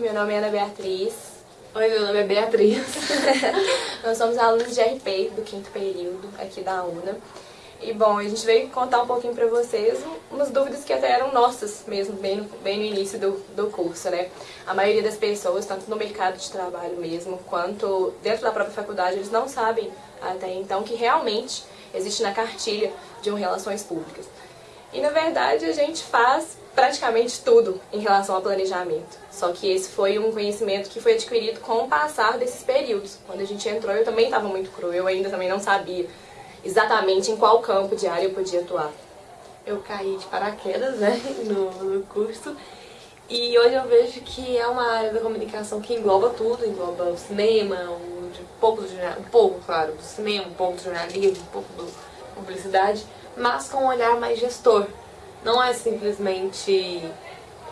meu nome é Ana Beatriz. Oi, meu nome é Beatriz. Nós somos alunos de RP do quinto período aqui da UNA. E bom, a gente veio contar um pouquinho para vocês umas dúvidas que até eram nossas mesmo, bem no, bem no início do, do curso, né? A maioria das pessoas, tanto no mercado de trabalho mesmo, quanto dentro da própria faculdade, eles não sabem até então que realmente existe na cartilha de um Relações Públicas. E na verdade a gente faz praticamente tudo em relação ao planejamento. Só que esse foi um conhecimento que foi adquirido com o passar desses períodos. Quando a gente entrou eu também estava muito cru, eu ainda também não sabia exatamente em qual campo de área eu podia atuar. Eu caí de paraquedas né, no, no curso e hoje eu vejo que é uma área da comunicação que engloba tudo, engloba o cinema, um, pouco, do, um pouco, claro, do cinema, um pouco do jornalismo, um pouco da publicidade, mas com um olhar mais gestor. Não é simplesmente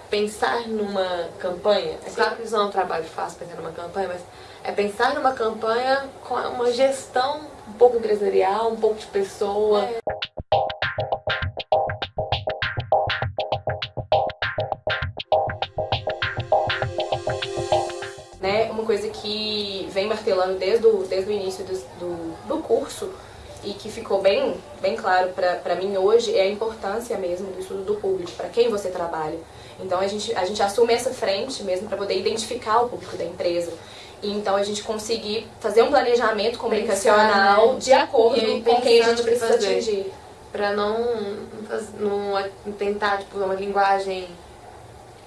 pensar numa campanha. É claro que isso não é um trabalho fácil pensar numa campanha, mas é pensar numa campanha com uma gestão um pouco empresarial, um pouco de pessoa. É. Né, uma coisa que vem martelando desde o, desde o início do, do, do curso e que ficou bem, bem claro para mim hoje é a importância mesmo do estudo do público, para quem você trabalha. Então a gente, a gente assume essa frente mesmo para poder identificar o público da empresa. E então a gente conseguir fazer um planejamento comunicacional Pensar, né? de acordo com quem a gente precisa fazer. atingir. Para não, não tentar tipo, uma linguagem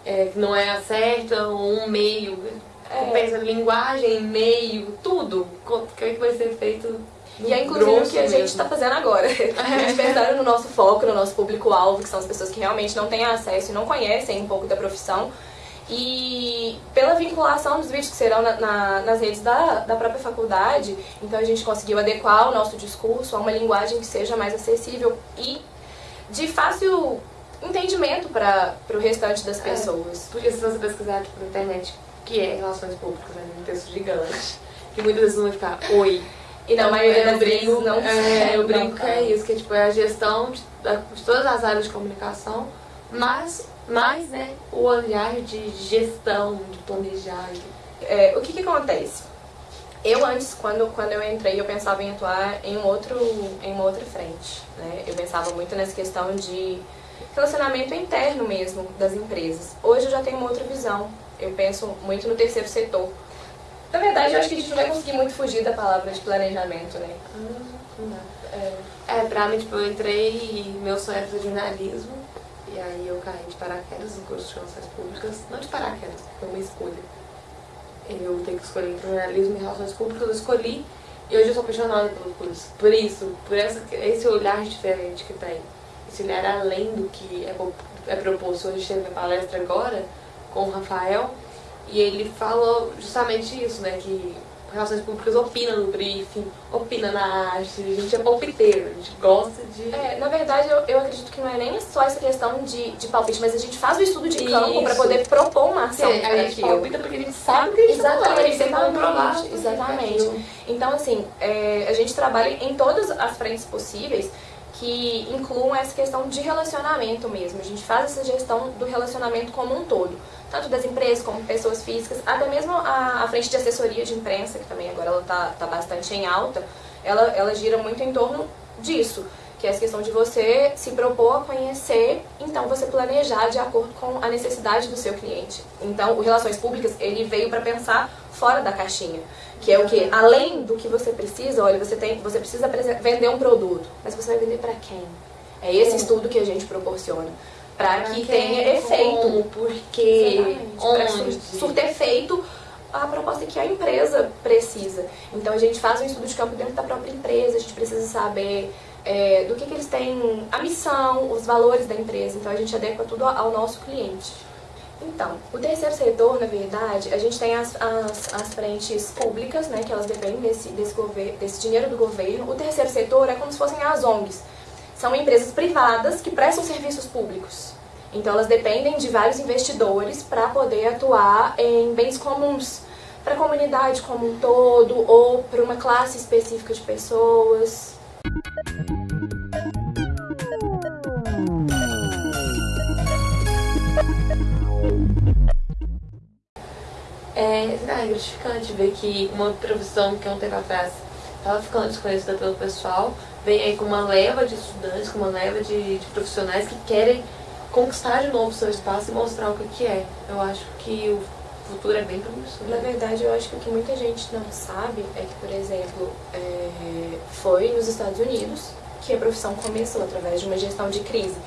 é, que não é a certa ou um meio. É. Pensa linguagem, meio, tudo. O que vai ser feito e é inclusive o que a gente está fazendo agora. A gente pensando no nosso foco, no nosso público-alvo, que são as pessoas que realmente não têm acesso e não conhecem um pouco da profissão. E pela vinculação dos vídeos que serão na, na, nas redes da, da própria faculdade, então a gente conseguiu adequar o nosso discurso a uma linguagem que seja mais acessível e de fácil entendimento para o restante das é, pessoas. É, porque se você pesquisar tipo, na internet o que é relações públicas, é um texto gigante, que muitas vezes vai ficar oi, e na maioria das vezes não é, Eu brinco que é isso, que tipo, é a gestão de, de todas as áreas de comunicação, mas mais né, o olhar de gestão, de planejar. É, o que, que acontece? Eu antes, quando, quando eu entrei, eu pensava em atuar em, um outro, em uma outra frente. Né? Eu pensava muito nessa questão de relacionamento interno mesmo das empresas. Hoje eu já tenho uma outra visão. Eu penso muito no terceiro setor. Na verdade, eu acho que a gente não vai conseguir muito fugir da palavra de planejamento, né? Uhum. É, é, pra mim, tipo, eu entrei e meu sonho era fazer jornalismo. E aí eu caí de paraquedas no curso de relações públicas. Não de paraquedas, foi uma escolha. Eu tenho que escolher entre jornalismo e relações públicas, eu escolhi. E hoje eu sou apaixonada pelo curso. Por isso, por essa, esse olhar diferente que tem. Esse olhar além do que é, é proposto. Hoje teve minha palestra agora com o Rafael e ele falou justamente isso, né? Que relações públicas opina no briefing, opina na arte, a gente é palpiteiro, a gente gosta de... É, na verdade, eu, eu acredito que não é nem só essa questão de, de palpite, mas a gente faz o estudo de campo para poder propor uma ação Sim, a gente palpita porque a gente sabe que a gente Exatamente, tem exatamente, exatamente. Então, assim, é, a gente trabalha em todas as frentes possíveis que incluam essa questão de relacionamento mesmo. A gente faz essa gestão do relacionamento como um todo, tanto das empresas como pessoas físicas, até mesmo a, a frente de assessoria de imprensa, que também agora ela está tá bastante em alta, ela, ela gira muito em torno disso, que é essa questão de você se propor a conhecer, então você planejar de acordo com a necessidade do seu cliente. Então, o Relações Públicas, ele veio para pensar fora da caixinha, que é o que? Além do que você precisa, olha, você, tem, você precisa vender um produto, mas você vai vender para quem? É esse estudo que a gente proporciona. Para que tenha efeito. Como, porquê, onde. Surter efeito a proposta que a empresa precisa. Então a gente faz um estudo de campo dentro da própria empresa, a gente precisa saber é, do que, que eles têm, a missão, os valores da empresa. Então a gente adequa tudo ao nosso cliente. Então, o terceiro setor, na verdade, a gente tem as, as, as frentes públicas, né, que elas dependem desse, desse, desse dinheiro do governo. O terceiro setor é como se fossem as ONGs. São empresas privadas que prestam serviços públicos. Então, elas dependem de vários investidores para poder atuar em bens comuns, para a comunidade como um todo ou para uma classe específica de pessoas. é, é gratificante ver que uma profissão que um tempo atrás estava ficando desconhecida pelo pessoal, vem aí com uma leva de estudantes, com uma leva de, de profissionais que querem conquistar de novo o seu espaço e mostrar o que, que é. Eu acho que o futuro é bem promissor. Na verdade, eu acho que o que muita gente não sabe é que, por exemplo, é, foi nos Estados Unidos que a profissão começou através de uma gestão de crise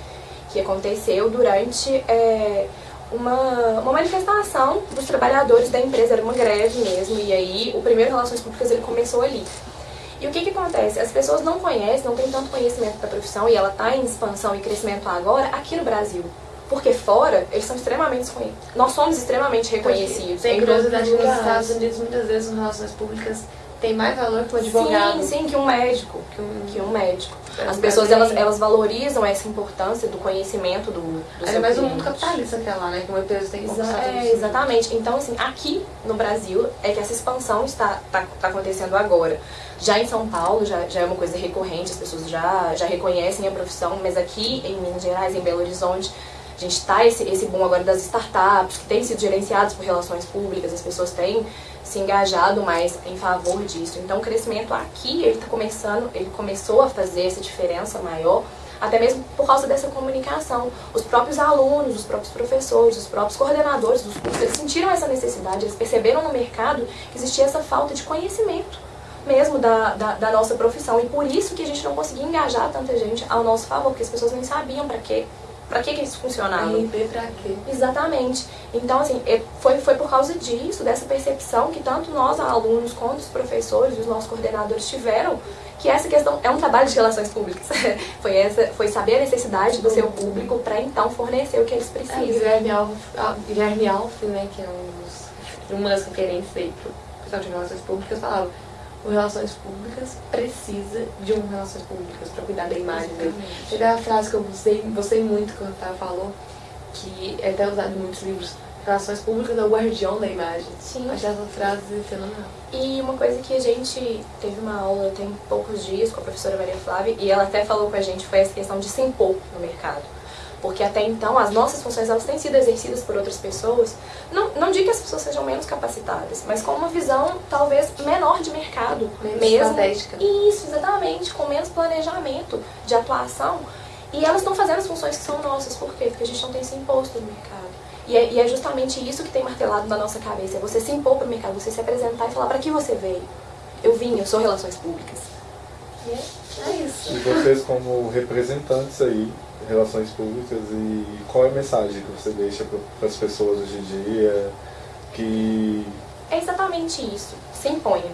que aconteceu durante é, uma, uma manifestação dos trabalhadores da empresa, era uma greve mesmo, e aí o primeiro Relações Públicas ele começou ali. E o que, que acontece? As pessoas não conhecem, não têm tanto conhecimento da profissão e ela está em expansão e crescimento agora aqui no Brasil. Porque fora, eles são extremamente Nós somos extremamente reconhecidos. Tem curiosidade nos Estados Unidos, muitas vezes, nas relações públicas, tem mais valor que um advogado. Sim, sim, que um médico. Que um, que um médico. As pessoas, elas, elas valorizam essa importância do conhecimento do, do É mais o mundo capitalista que é lá, né? Que uma empresa tem que Exa é, Exatamente. Então, assim, aqui no Brasil é que essa expansão está, está, está acontecendo agora. Já em São Paulo já, já é uma coisa recorrente, as pessoas já, já reconhecem a profissão, mas aqui em Minas Gerais, em Belo Horizonte, a gente está esse, esse boom agora das startups, que têm sido gerenciadas por relações públicas, as pessoas têm se engajado mais em favor disso. Então o crescimento aqui, ele está começando, ele começou a fazer essa diferença maior, até mesmo por causa dessa comunicação. Os próprios alunos, os próprios professores, os próprios coordenadores dos cursos, eles sentiram essa necessidade, eles perceberam no mercado que existia essa falta de conhecimento mesmo da, da, da, nossa profissão. E por isso que a gente não conseguia engajar tanta gente ao nosso favor, porque as pessoas nem sabiam para quê Pra que, que isso funcionava? RP pra quê? Exatamente. Então, assim, é, foi, foi por causa disso, dessa percepção que tanto nós, alunos, quanto os professores, os nossos coordenadores tiveram, que essa questão é um trabalho de relações públicas. foi, essa, foi saber a necessidade do seu público para então fornecer o que eles precisam. É, Guilherme Alves, Guilherme Alves, né, que é um dos, uma das referências aí pro pessoal de relações públicas, falava o Relações Públicas precisa de um Relações Públicas para cuidar da imagem dele. Teve a frase que eu gostei, gostei muito que o Otávio falou, que é até usado em muitos livros. Relações Públicas é o guardião da imagem. Sim. Achei essa frase fenomenal. E uma coisa que a gente teve uma aula tem poucos dias com a professora Maria Flávia, e ela até falou com a gente, foi essa questão de se impor no mercado porque até então as nossas funções elas têm sido exercidas por outras pessoas. Não, não digo que as pessoas sejam menos capacitadas, mas com uma visão talvez menor de mercado. Menos mesmo. estratégica. Isso, exatamente, com menos planejamento de atuação. E elas estão fazendo as funções que são nossas, por quê? Porque a gente não tem se imposto no mercado. E é, e é justamente isso que tem martelado na nossa cabeça, é você se impor para o mercado, você se apresentar e falar para que você veio. Eu vim, eu sou relações públicas. E é, é isso. E vocês como representantes aí relações públicas e qual é a mensagem que você deixa para as pessoas hoje em dia que... É exatamente isso. Se imponha.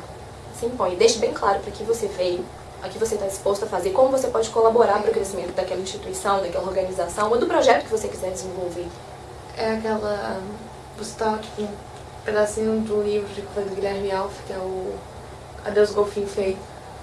Se imponha. Deixe bem claro para que você veio, a que você está disposto a fazer, como você pode colaborar para o crescimento daquela instituição, daquela organização ou do projeto que você quiser desenvolver. É aquela... Você está, tipo, um pedacinho do livro de do Guilherme Alf, que é o Adeus Golfinho Feio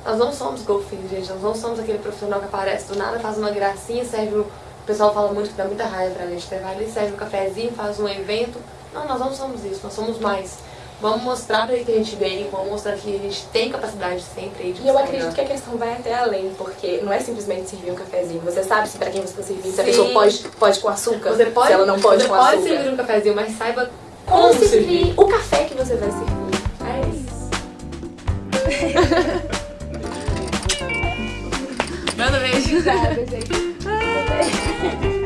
nós não somos golfinhos, gente. Nós não somos aquele profissional que aparece do nada, faz uma gracinha, serve o... o pessoal fala muito que dá muita raiva pra gente. Vai ali, serve um cafezinho, faz um evento. Não, nós não somos isso, nós somos mais. Vamos mostrar aí que a gente veio, vamos mostrar que a gente tem capacidade sempre aí de E eu acredito que a questão vai até além, porque não é simplesmente servir um cafezinho. Você sabe se para quem você está servindo, se a pessoa pode, pode com açúcar, você pode, se ela não pode com açúcar. Você pode servir um cafezinho, mas saiba como, como servir. servir o café que você vai servir. É isso. Manda beijo. Obrigada, gente.